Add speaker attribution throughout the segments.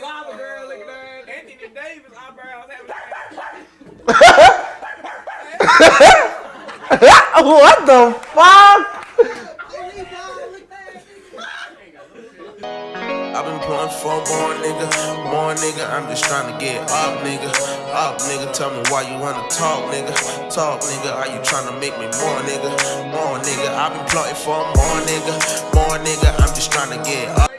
Speaker 1: Lava girl looking at Anthony Davis eyebrows
Speaker 2: what the fuck?
Speaker 3: I've been pulling for more nigga, more nigga. I'm just trying to get up, nigga. Up, nigga. Tell me why you wanna talk, nigga. Talk, nigga. Are you trying to make me more, nigga? More, nigga. I've been plotting for more, nigga. More, nigga. I'm just trying to get up.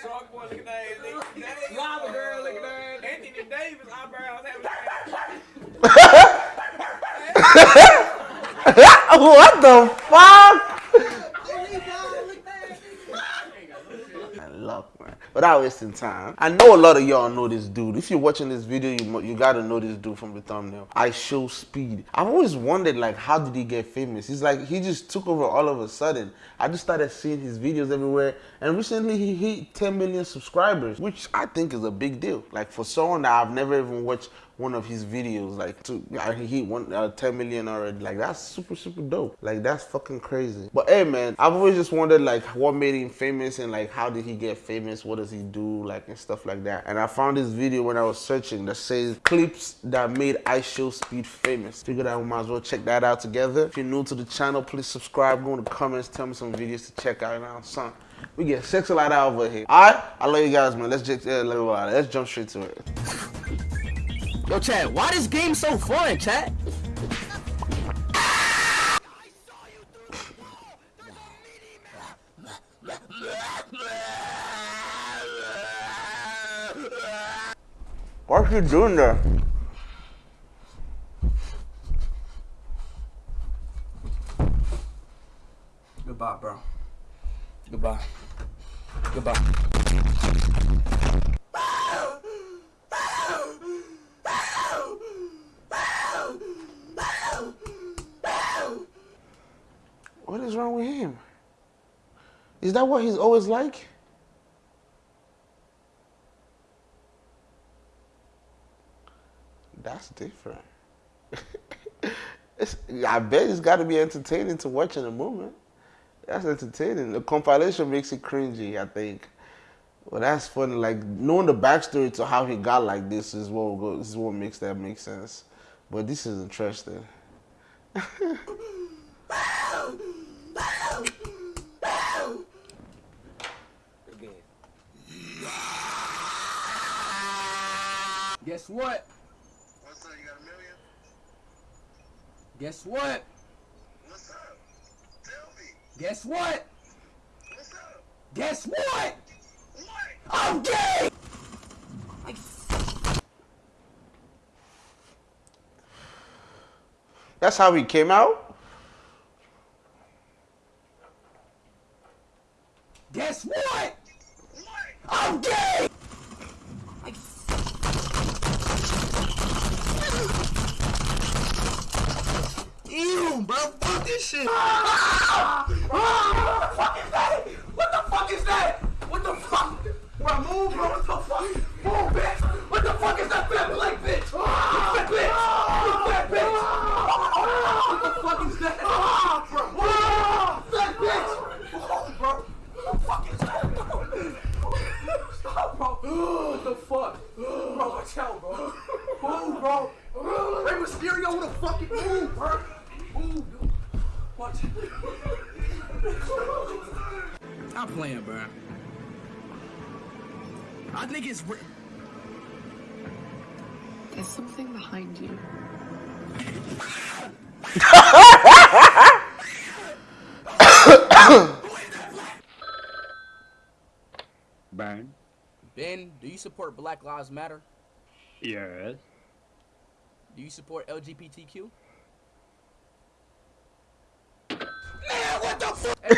Speaker 1: Shark boy looking at Lava girl looking at Anthony Davis eyebrows
Speaker 2: what the fuck? Luck, man. Without wasting time, I know a lot of y'all know this dude. If you're watching this video, you you gotta know this dude from the thumbnail. IShowSpeed. I've always wondered like how did he get famous? He's like he just took over all of a sudden. I just started seeing his videos everywhere, and recently he hit 10 million subscribers, which I think is a big deal. Like for someone that I've never even watched one of his videos, like to he one uh, 10 million already. Like that's super super dope. Like that's fucking crazy. But hey man, I've always just wondered like what made him famous and like how did he get famous? What does he do? Like and stuff like that. And I found this video when I was searching that says clips that made IShowSpeed famous. Figured I might as well check that out together. If you're new to the channel, please subscribe. Go in the comments, tell me some videos to check out now, son. We get sex a lot over here. Alright, I love you guys, man. Let's just uh, let's jump straight to it.
Speaker 4: Yo, Chad, why this game so fun, Chad?
Speaker 2: What's he doing there?
Speaker 4: Goodbye, bro. Goodbye. Goodbye.
Speaker 2: What is wrong with him? Is that what he's always like? That's different. I bet it's got to be entertaining to watch in a moment. That's entertaining. The compilation makes it cringy, I think. Well, that's funny. Like knowing the backstory to how he got like this is what this is what makes that make sense. But this is interesting.
Speaker 4: Guess what?
Speaker 5: What's up? You got a million?
Speaker 4: Guess what?
Speaker 5: What's up? Tell me.
Speaker 4: Guess what?
Speaker 5: What's up?
Speaker 4: Guess what?
Speaker 5: What?
Speaker 4: I'm gay!
Speaker 2: That's how he came out.
Speaker 4: Guess what?
Speaker 5: What?
Speaker 4: I'm gay!
Speaker 5: Ew, bro. Fuck this shit. Ah! Ah!
Speaker 4: What the fuck is that? What the fuck is that? What the fuck? Bro, move, bro. What the fuck? Move, bitch. What the fuck is that fat black bitch? You fat bitch. You fat bitch. What the fuck is that? Bro, move. Fat bitch. Move, bro. What the fuck is that? Stop, bro. What the fuck? Bro, watch out, bro. Move, bro. Rey Mysterio, who the fucking move, bro? Move, dude. Watch. Stop playing, bro. I think it's. Re-
Speaker 6: There's something behind you.
Speaker 7: Burn.
Speaker 4: Ben, do you support Black Lives Matter?
Speaker 7: Yes.
Speaker 4: Do you support LGBTQ?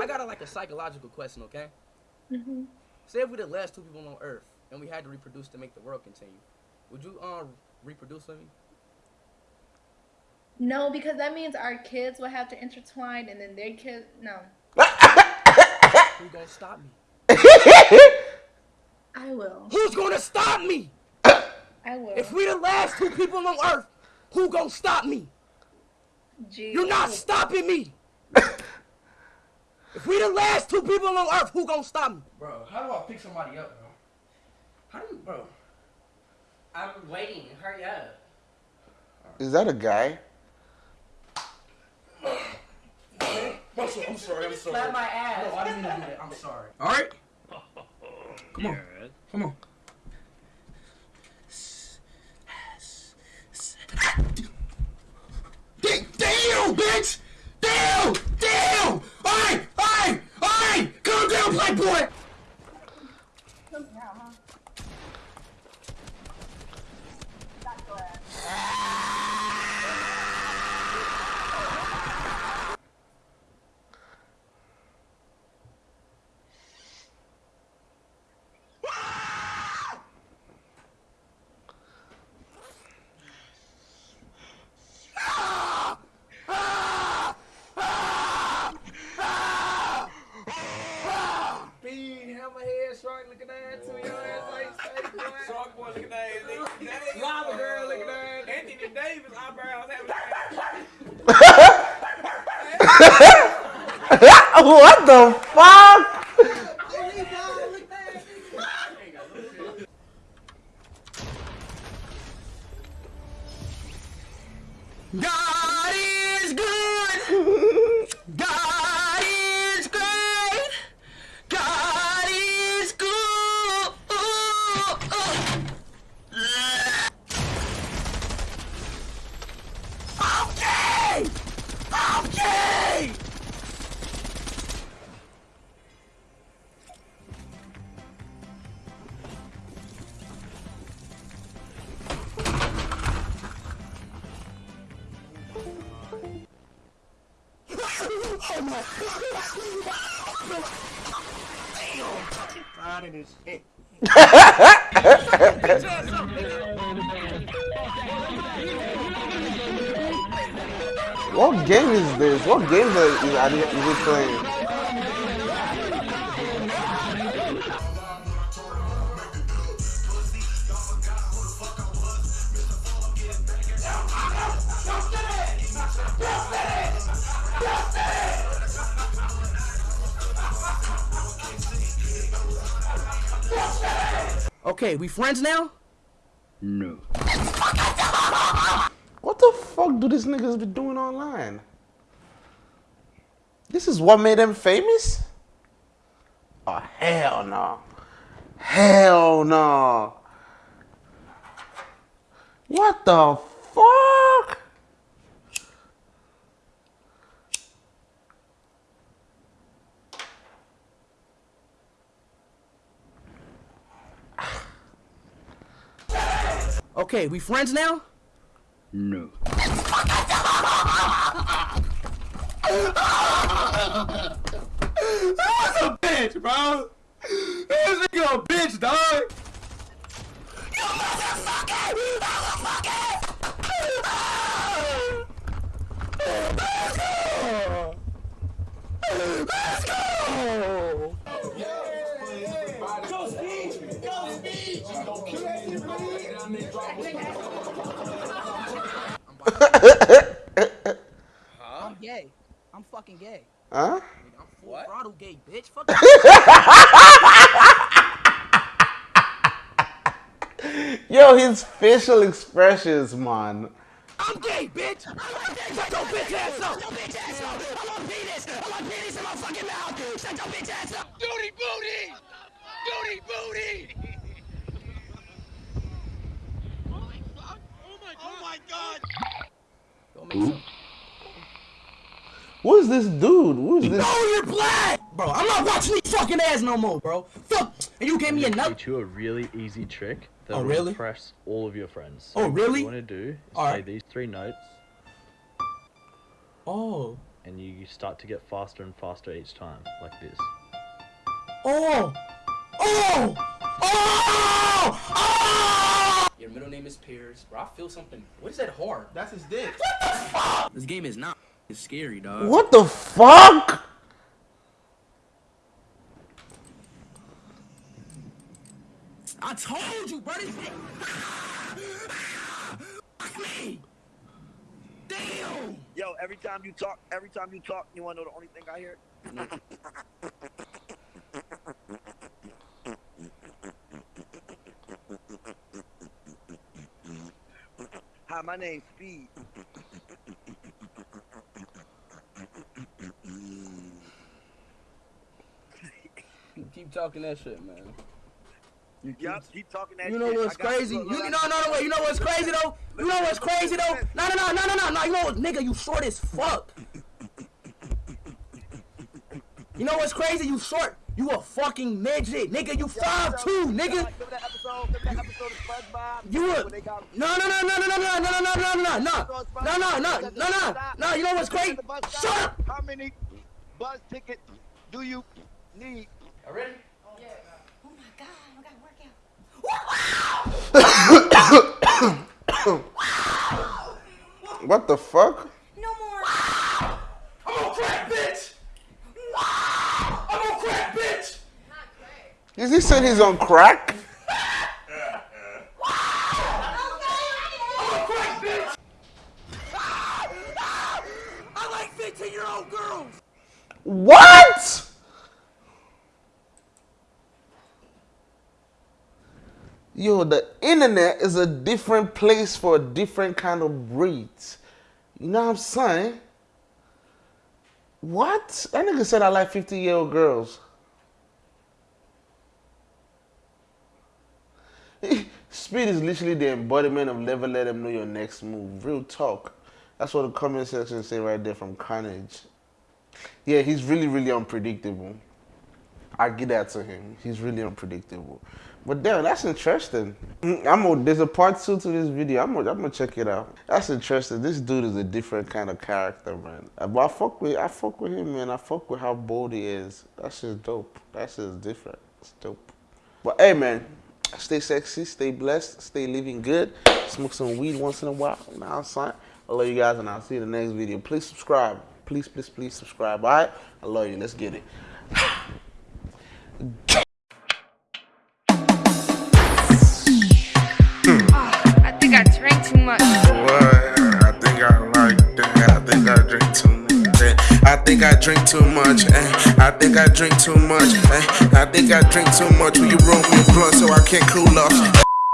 Speaker 4: I got a, like a psychological question, okay? Say if we're the last two people on Earth and we had to reproduce to make the world continue, would you uh reproduce with me?
Speaker 8: No, because that means our kids will have to intertwine, and then their kids. No,
Speaker 4: Who's gonna stop me?
Speaker 8: I will.
Speaker 4: Who's gonna stop me?
Speaker 8: I will.
Speaker 4: If we the last two people on Earth, who gonna stop me?
Speaker 8: Gee,
Speaker 4: You're not stopping me. if we the last two people on earth. Who gonna stop me?
Speaker 9: Bro, how do I pick somebody up, bro? How do you, bro?
Speaker 10: I'm waiting. Hurry up.
Speaker 2: Is that a guy?
Speaker 9: Bro, so- I'm sorry. I'm sorry.
Speaker 10: Slap my ass.
Speaker 9: No, I didn't mean to do that. I'm sorry. All right. Come on.
Speaker 7: Yes.
Speaker 9: Come on. Damn, bitch! Damn! Damn! Alright! Alright! Alright! Calm down, black boy!
Speaker 1: Speed, hammerhead, shark looking ass, two your ass like steak, boy. Shark boy looking ass, nigga. Lava girl looking ass. Anthony Davis eyebrows having
Speaker 2: what the fuck? What game is this? What game is, are you, is he playing?
Speaker 4: Okay, we friends now?
Speaker 7: No.
Speaker 2: What the fuck do these niggas be doing online? This is what made them famous? Oh, hell no. Hell no. What the fuck?
Speaker 4: Okay, we friends now?
Speaker 7: No.
Speaker 9: That's a bitch, bro. This nigga a bitch, dog.
Speaker 4: I'm gay. I'm fucking gay.
Speaker 2: Huh?
Speaker 4: I'm full throttle gay, bitch. Fuck
Speaker 2: Yo, his facial expressions, man.
Speaker 4: I'm gay, bitch. I like that. Shut your bitch ass up. Shut your bitch ass up. I want penis. I want penis in my fucking mouth. Shut your bitch ass up.
Speaker 1: Duty booty! Duty booty!
Speaker 2: Oh oh Who is this dude? Who is this?
Speaker 4: No, you're black, bro. I'm not watching these fucking ads no more, bro. Fuck. And you gave me a
Speaker 11: I'm gonna teach you a really easy trick that
Speaker 4: Oh,
Speaker 11: will
Speaker 4: really?
Speaker 11: impress all of your friends.
Speaker 4: Oh, really?
Speaker 11: What
Speaker 4: really?
Speaker 11: you want to do is
Speaker 4: All
Speaker 11: play
Speaker 4: right.
Speaker 11: these three notes,
Speaker 4: Oh.
Speaker 11: and you start to get faster and faster each time, like this.
Speaker 4: Oh. Oh. Oh. Oh.
Speaker 9: Your middle name is Piers, bro. I feel something. What is that hard?
Speaker 5: That's his dick. What the fuck?
Speaker 9: This game is not is scary, dog.
Speaker 2: What the fuck?
Speaker 4: I told you, buddy. Fuck me. Damn.
Speaker 12: Yo, every time you talk, every time you talk, you wanna know the only thing I hear? Hi, my name's Speed.
Speaker 1: Keep talking that shit, man.
Speaker 12: Yup, keep talking that
Speaker 9: You
Speaker 12: shit.
Speaker 9: know what's
Speaker 12: I
Speaker 9: crazy?
Speaker 12: look,
Speaker 9: You
Speaker 12: look,
Speaker 9: no no wait. You know what's crazy though? You know what's crazy though? No no no no no no no. You know what, nigga? You short as fuck. You know what's crazy? You short. You a fucking midget, nigga. You five two, nigga.
Speaker 12: Remember that episode? Remember that episode of SpongeBob?
Speaker 9: You a no no no no no no no no no no no no no no no no no no. You know what's crazy? Shut up.
Speaker 12: How many bus tickets do you need?
Speaker 1: Ready?
Speaker 2: What the fuck?
Speaker 4: I'm on crack, bitch! I'm on crack, bitch!
Speaker 2: Is he saying he's on crack?
Speaker 4: I'm on crack, bitch! I like 15 year old girls!
Speaker 2: What? Yo, the internet is a different place for a different kind of breeds. You know what I'm saying? What? That nigga said I like 50 year old girls. Speed is literally the embodiment of never let them know your next move. Real talk. That's what the comment section say right there from Carnage. Yeah, he's really, really unpredictable. I get that to him. He's really unpredictable. But damn, that's interesting. Mm, I'm gonna, there's a part two to this video. I'm gonna, I'm gonna check it out. That's interesting. This dude is a different kind of character, man. Uh, But I fuck with, I fuck with him, man. I fuck with how bold he is. That's just dope. That's just different. It's dope. But hey, man, stay sexy, stay blessed, stay living good. Smoke some weed once in a while. You I'm? I love you guys, and I'll see you in the next video. Please subscribe. Please, please, please subscribe. All right? I love you. Let's get it.
Speaker 13: I think I
Speaker 3: drink too much. eh. I think I drink too much. eh. I think I drink too much. eh. I think I drink too much. Will you roll me a blunt so I can't cool off?